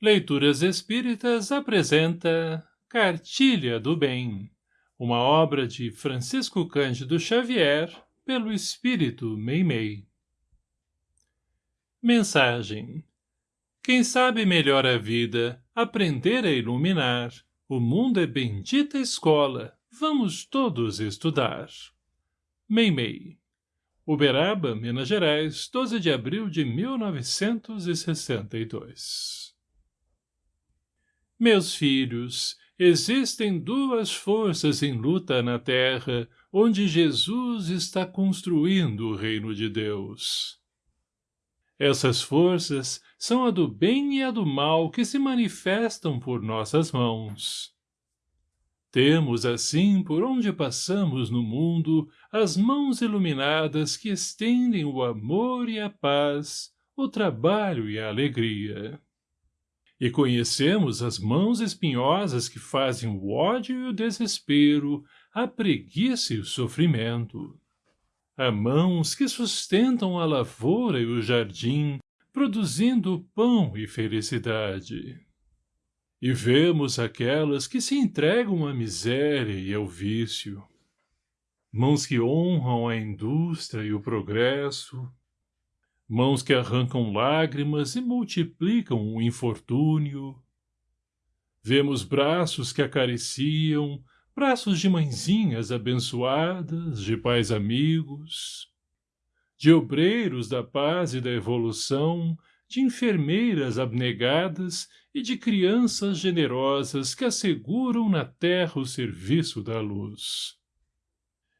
Leituras Espíritas apresenta Cartilha do Bem, uma obra de Francisco Cândido Xavier, pelo Espírito Meimei. Mensagem Quem sabe melhor a vida, aprender a iluminar, o mundo é bendita escola, vamos todos estudar. Meimei Uberaba, Minas Gerais, 12 de abril de 1962 meus filhos, existem duas forças em luta na terra, onde Jesus está construindo o reino de Deus. Essas forças são a do bem e a do mal que se manifestam por nossas mãos. Temos, assim, por onde passamos no mundo, as mãos iluminadas que estendem o amor e a paz, o trabalho e a alegria e conhecemos as mãos espinhosas que fazem o ódio e o desespero, a preguiça e o sofrimento. Há mãos que sustentam a lavoura e o jardim, produzindo pão e felicidade. E vemos aquelas que se entregam à miséria e ao vício. Mãos que honram a indústria e o progresso, mãos que arrancam lágrimas e multiplicam o infortúnio. Vemos braços que acariciam, braços de mãezinhas abençoadas, de pais amigos, de obreiros da paz e da evolução, de enfermeiras abnegadas e de crianças generosas que asseguram na terra o serviço da luz.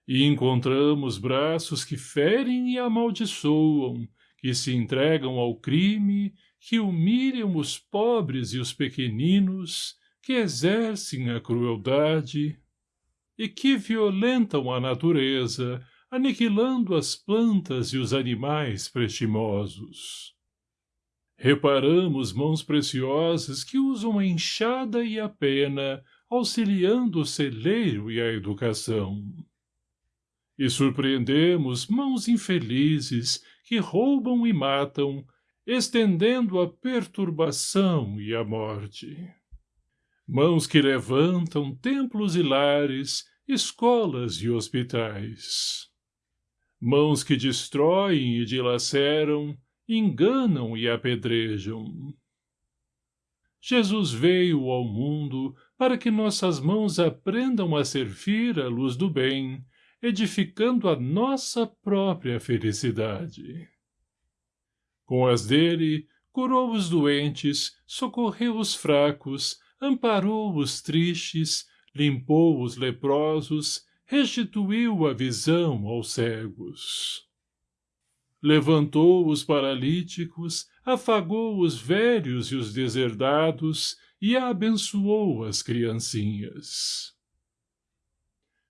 E encontramos braços que ferem e amaldiçoam, que se entregam ao crime, que humilham os pobres e os pequeninos, que exercem a crueldade e que violentam a natureza, aniquilando as plantas e os animais prestimosos. Reparamos mãos preciosas que usam a enxada e a pena, auxiliando o celeiro e a educação. E surpreendemos mãos infelizes que roubam e matam, estendendo a perturbação e a morte. Mãos que levantam templos e lares, escolas e hospitais. Mãos que destroem e dilaceram, enganam e apedrejam. Jesus veio ao mundo para que nossas mãos aprendam a servir a luz do bem, edificando a nossa própria felicidade. Com as dele, curou os doentes, socorreu os fracos, amparou os tristes, limpou os leprosos, restituiu a visão aos cegos. Levantou os paralíticos, afagou os velhos e os deserdados e abençoou as criancinhas.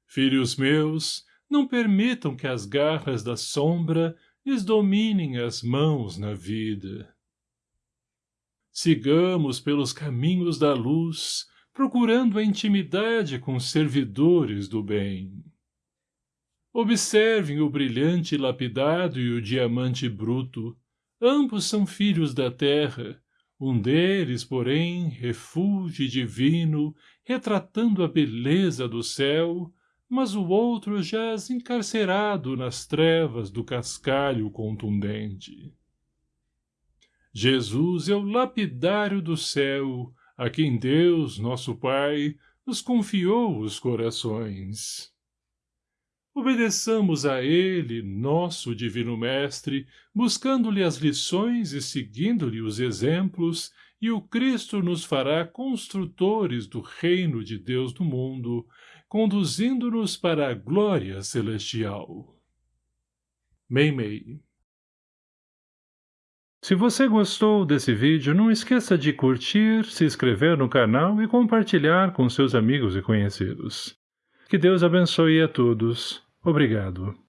Filhos meus, não permitam que as garras da sombra lhes dominem as mãos na vida. Sigamos pelos caminhos da luz, procurando a intimidade com os servidores do bem. Observem o brilhante lapidado e o diamante bruto. Ambos são filhos da terra, um deles, porém, refúgio divino, retratando a beleza do céu, mas o outro jaz encarcerado nas trevas do cascalho contundente. Jesus é o lapidário do céu, a quem Deus, nosso Pai, nos confiou os corações. Obedeçamos a Ele, nosso Divino Mestre, buscando-lhe as lições e seguindo-lhe os exemplos, e o Cristo nos fará construtores do reino de Deus no mundo, conduzindo-nos para a glória celestial. Meimei Se você gostou desse vídeo, não esqueça de curtir, se inscrever no canal e compartilhar com seus amigos e conhecidos. Que Deus abençoe a todos. Obrigado.